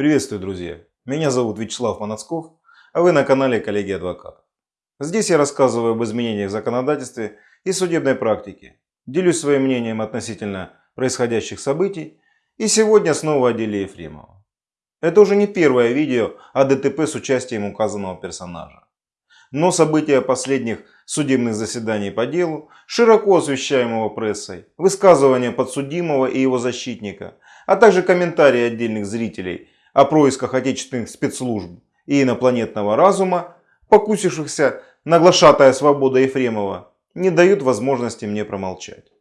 Приветствую, друзья! Меня зовут Вячеслав Манацков, а вы на канале Коллеги Адвокатов. Здесь я рассказываю об изменениях в законодательстве и судебной практике, делюсь своим мнением относительно происходящих событий и сегодня снова о деле Ефремова. Это уже не первое видео о ДТП с участием указанного персонажа. Но события последних судебных заседаний по делу, широко освещаемого прессой, высказывания подсудимого и его защитника, а также комментарии отдельных зрителей – о происках отечественных спецслужб и инопланетного разума, покусившихся на глашатая свобода Ефремова, не дают возможности мне промолчать.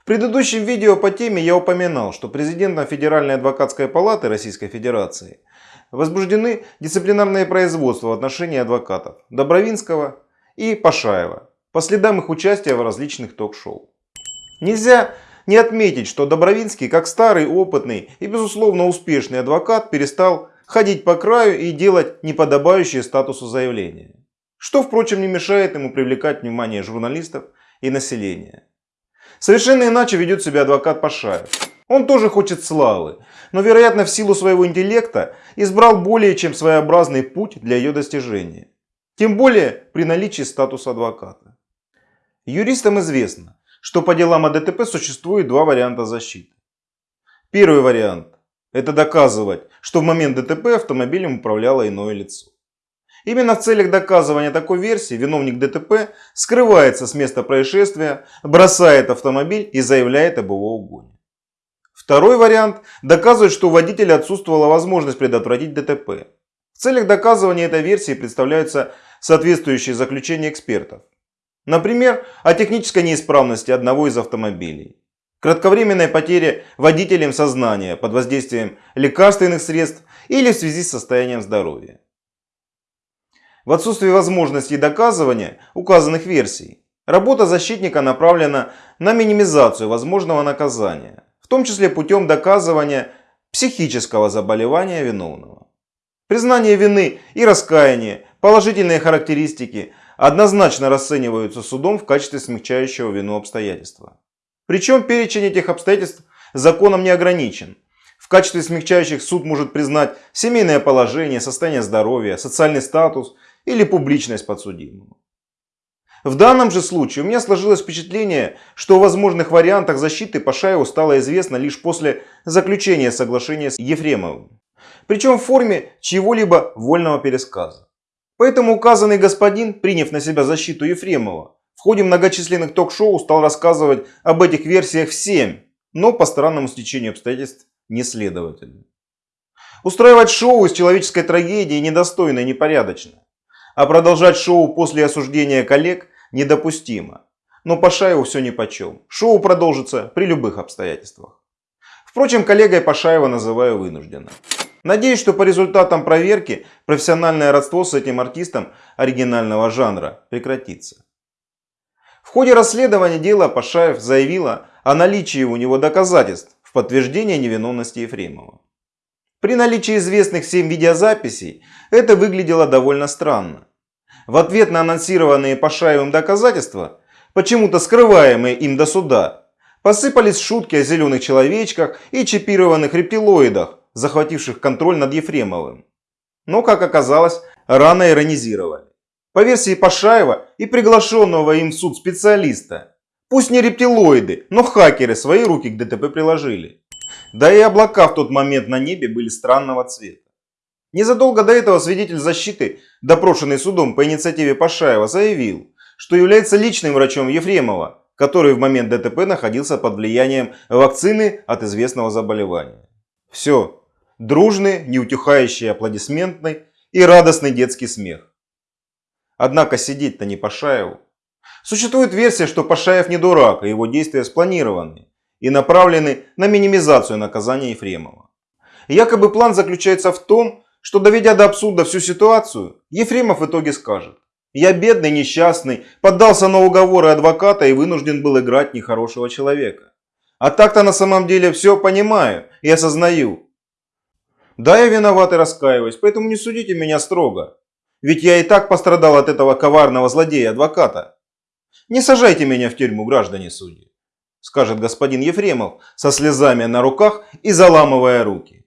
В предыдущем видео по теме я упоминал, что президентом Федеральной адвокатской палаты Российской Федерации возбуждены дисциплинарные производства в отношении адвокатов Добровинского и Пашаева по следам их участия в различных ток-шоу. Нельзя не отметить, что Добровинский, как старый, опытный и безусловно успешный адвокат, перестал ходить по краю и делать неподобающие статусу заявления. Что, впрочем, не мешает ему привлекать внимание журналистов и населения. Совершенно иначе ведет себя адвокат Пашаев. Он тоже хочет славы, но, вероятно, в силу своего интеллекта избрал более чем своеобразный путь для ее достижения. Тем более при наличии статуса адвоката. Юристам известно, что по делам о ДТП существует два варианта защиты. Первый вариант – это доказывать, что в момент ДТП автомобилем управляло иное лицо. Именно в целях доказывания такой версии виновник ДТП скрывается с места происшествия, бросает автомобиль и заявляет об его угоне. Второй вариант – доказывать, что у водителя отсутствовала возможность предотвратить ДТП. В целях доказывания этой версии представляются соответствующие заключения экспертов. Например, о технической неисправности одного из автомобилей. Кратковременной потере водителем сознания под воздействием лекарственных средств или в связи с состоянием здоровья. В отсутствие возможности доказывания указанных версий, работа защитника направлена на минимизацию возможного наказания, в том числе путем доказывания психического заболевания виновного. Признание вины и раскаяние, положительные характеристики – однозначно расцениваются судом в качестве смягчающего вину обстоятельства. Причем перечень этих обстоятельств законом не ограничен. В качестве смягчающих суд может признать семейное положение, состояние здоровья, социальный статус или публичность подсудимого. В данном же случае у меня сложилось впечатление, что о возможных вариантах защиты Пашаеву стало известно лишь после заключения соглашения с Ефремовым. Причем в форме чьего-либо вольного пересказа. Поэтому указанный господин, приняв на себя защиту Ефремова, в ходе многочисленных ток-шоу стал рассказывать об этих версиях всем, но по странному стечению обстоятельств неследовательно. Устраивать шоу из человеческой трагедии недостойно и непорядочно. А продолжать шоу после осуждения коллег недопустимо. Но Пашаеву все нипочем. Шоу продолжится при любых обстоятельствах. Впрочем, коллегой Пашаева называю вынужденно. Надеюсь, что по результатам проверки профессиональное родство с этим артистом оригинального жанра прекратится. В ходе расследования дела Пашаев заявила о наличии у него доказательств в подтверждение невиновности Ефремова. При наличии известных всем видеозаписей это выглядело довольно странно. В ответ на анонсированные Пашаевым доказательства, почему-то скрываемые им до суда, посыпались шутки о зеленых человечках и чипированных рептилоидах, захвативших контроль над Ефремовым. Но, как оказалось, рано иронизировали. По версии Пашаева и приглашенного им в суд специалиста, пусть не рептилоиды, но хакеры свои руки к ДТП приложили. Да и облака в тот момент на небе были странного цвета. Незадолго до этого свидетель защиты, допрошенный судом по инициативе Пашаева, заявил, что является личным врачом Ефремова, который в момент ДТП находился под влиянием вакцины от известного заболевания. Все, дружный, неутихающий аплодисментный и радостный детский смех. Однако сидеть-то не Пашаеву. Существует версия, что Пашаев не дурак, и его действия спланированы и направлены на минимизацию наказания Ефремова. Якобы план заключается в том, что доведя до абсурда всю ситуацию, Ефремов в итоге скажет «Я бедный, несчастный, поддался на уговоры адвоката и вынужден был играть нехорошего человека. А так-то на самом деле все понимаю и осознаю, да, я виноват и раскаиваюсь, поэтому не судите меня строго. Ведь я и так пострадал от этого коварного злодея-адвоката. Не сажайте меня в тюрьму, граждане судьи, скажет господин Ефремов со слезами на руках и заламывая руки.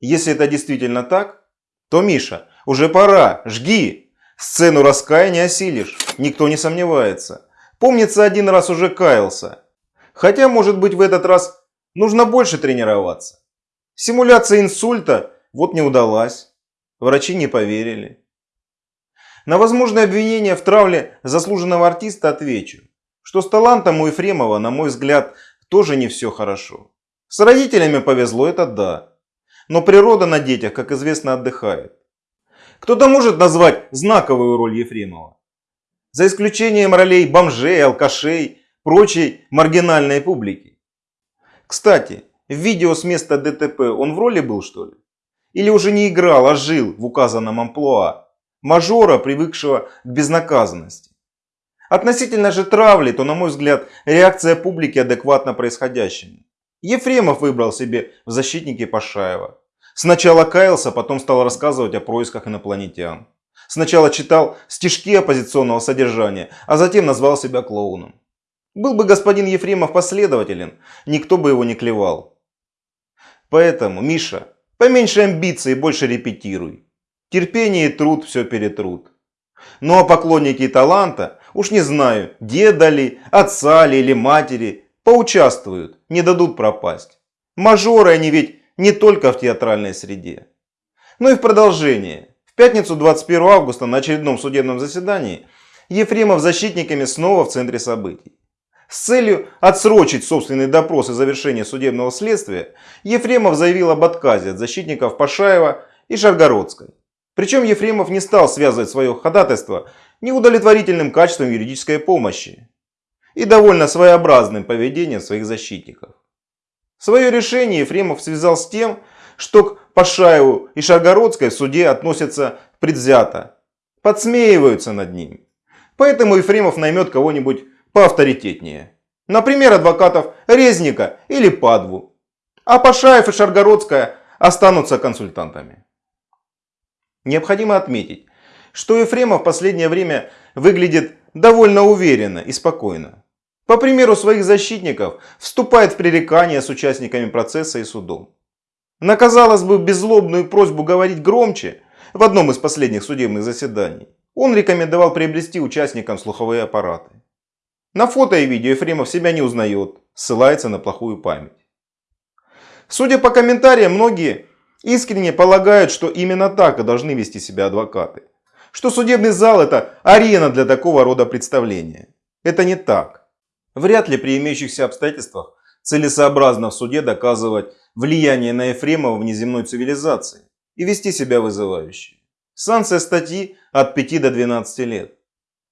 Если это действительно так, то, Миша, уже пора, жги. Сцену раскаяния осилишь, никто не сомневается. Помнится, один раз уже каялся. Хотя, может быть, в этот раз нужно больше тренироваться. Симуляция инсульта вот не удалась. Врачи не поверили. На возможное обвинение в травле заслуженного артиста отвечу, что с талантом у Ефремова, на мой взгляд, тоже не все хорошо. С родителями повезло, это да. Но природа на детях, как известно, отдыхает. Кто-то может назвать знаковую роль Ефремова. За исключением ролей бомжей, алкашей, прочей маргинальной публики. Кстати, в видео с места ДТП он в роли был что ли? Или уже не играл, а жил в указанном амплуа? Мажора, привыкшего к безнаказанности. Относительно же травли, то, на мой взгляд, реакция публики адекватна происходящему. Ефремов выбрал себе в защитнике Пашаева. Сначала каялся, потом стал рассказывать о происках инопланетян. Сначала читал стишки оппозиционного содержания, а затем назвал себя клоуном. Был бы господин Ефремов последователен, никто бы его не клевал. Поэтому, Миша, поменьше амбиций и больше репетируй. Терпение и труд все перетрут. Ну а поклонники таланта, уж не знаю, деда ли, отца ли или матери, поучаствуют, не дадут пропасть. Мажоры они ведь не только в театральной среде. Ну и в продолжение. В пятницу 21 августа на очередном судебном заседании Ефремов защитниками снова в центре событий. С целью отсрочить собственный допрос и завершение судебного следствия, Ефремов заявил об отказе от защитников Пашаева и Шаргородской. Причем Ефремов не стал связывать свое ходатайство неудовлетворительным качеством юридической помощи и довольно своеобразным поведением своих защитников. Свое решение Ефремов связал с тем, что к Пашаеву и Шаргородской в суде относятся предвзято, подсмеиваются над ним. Поэтому Ефремов наймет кого-нибудь поавторитетнее. Например, адвокатов Резника или Падву. А Пашаев и Шаргородская останутся консультантами. Необходимо отметить, что Ефремов в последнее время выглядит довольно уверенно и спокойно. По примеру своих защитников вступает в пререкания с участниками процесса и судом. На, казалось бы, беззлобную просьбу говорить громче в одном из последних судебных заседаний он рекомендовал приобрести участникам слуховые аппараты. На фото и видео Ефремов себя не узнает, ссылается на плохую память. Судя по комментариям, многие искренне полагают, что именно так и должны вести себя адвокаты. Что судебный зал это арена для такого рода представления. Это не так. Вряд ли при имеющихся обстоятельствах целесообразно в суде доказывать влияние на Ефремова внеземной цивилизации и вести себя вызывающе. Санкция статьи от 5 до 12 лет.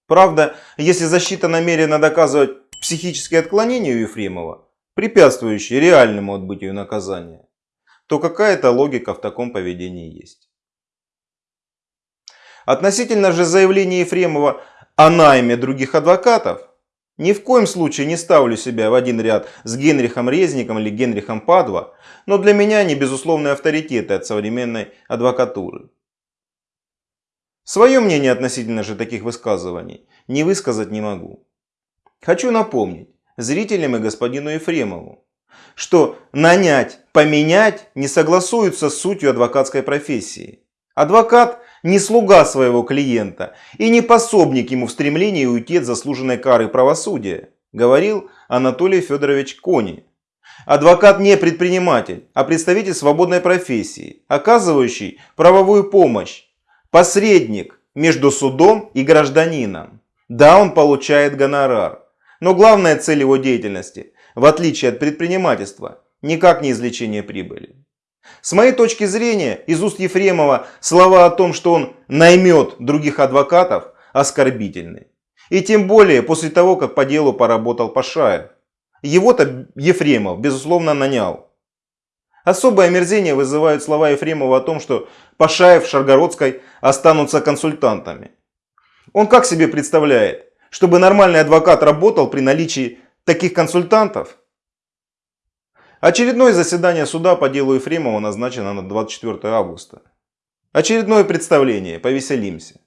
Правда, если защита намерена доказывать психические отклонения у Ефремова, препятствующие реальному отбытию наказания, то какая-то логика в таком поведении есть. Относительно же заявления Ефремова о найме других адвокатов, ни в коем случае не ставлю себя в один ряд с Генрихом Резником или Генрихом Падва, но для меня они безусловные авторитеты от современной адвокатуры. Свое мнение относительно же таких высказываний не высказать не могу. Хочу напомнить зрителям и господину Ефремову, что нанять, поменять не согласуются с сутью адвокатской профессии. Адвокат не слуга своего клиента и не пособник ему в стремлении уйти от заслуженной кары правосудия, говорил Анатолий Федорович Кони. Адвокат не предприниматель, а представитель свободной профессии, оказывающий правовую помощь, посредник между судом и гражданином. Да, он получает гонорар, но главная цель его деятельности, в отличие от предпринимательства, никак не извлечение прибыли. С моей точки зрения, из уст Ефремова слова о том, что он наймет других адвокатов, оскорбительны. И тем более после того, как по делу поработал Пашаев. Его-то Ефремов, безусловно, нанял. Особое омерзение вызывают слова Ефремова о том, что Пашаев в Шаргородской останутся консультантами. Он как себе представляет, чтобы нормальный адвокат работал при наличии таких консультантов? Очередное заседание суда по делу Ефремова назначено на 24 августа. Очередное представление, повеселимся.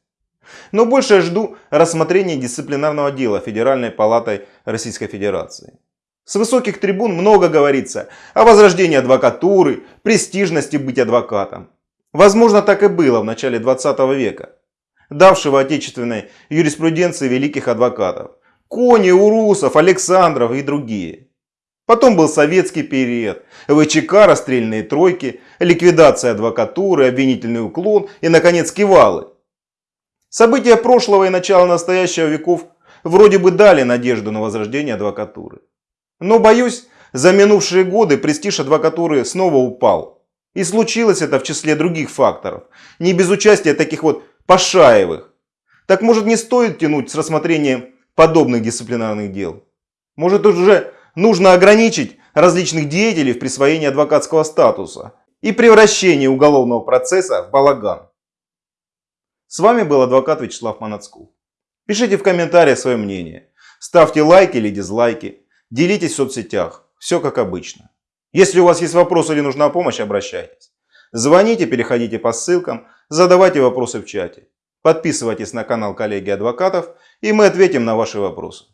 Но больше жду рассмотрения дисциплинарного дела Федеральной палатой Российской Федерации. С высоких трибун много говорится о возрождении адвокатуры, престижности быть адвокатом. Возможно, так и было в начале 20 века, давшего отечественной юриспруденции великих адвокатов. Кони, Урусов, Александров и другие. Потом был советский период, ВЧК, расстрельные тройки, ликвидация адвокатуры, обвинительный уклон и, наконец, кивалы. События прошлого и начала настоящего веков вроде бы дали надежду на возрождение адвокатуры. Но, боюсь, за минувшие годы престиж адвокатуры снова упал. И случилось это в числе других факторов, не без участия таких вот пошаевых. Так может не стоит тянуть с рассмотрением подобных дисциплинарных дел? Может уже нужно ограничить различных деятелей в присвоении адвокатского статуса и превращении уголовного процесса в балаган? С вами был адвокат Вячеслав Манацков. Пишите в комментариях свое мнение. Ставьте лайки или дизлайки. Делитесь в соцсетях. Все как обычно. Если у вас есть вопросы или нужна помощь, обращайтесь. Звоните, переходите по ссылкам, задавайте вопросы в чате. Подписывайтесь на канал коллеги адвокатов и мы ответим на ваши вопросы.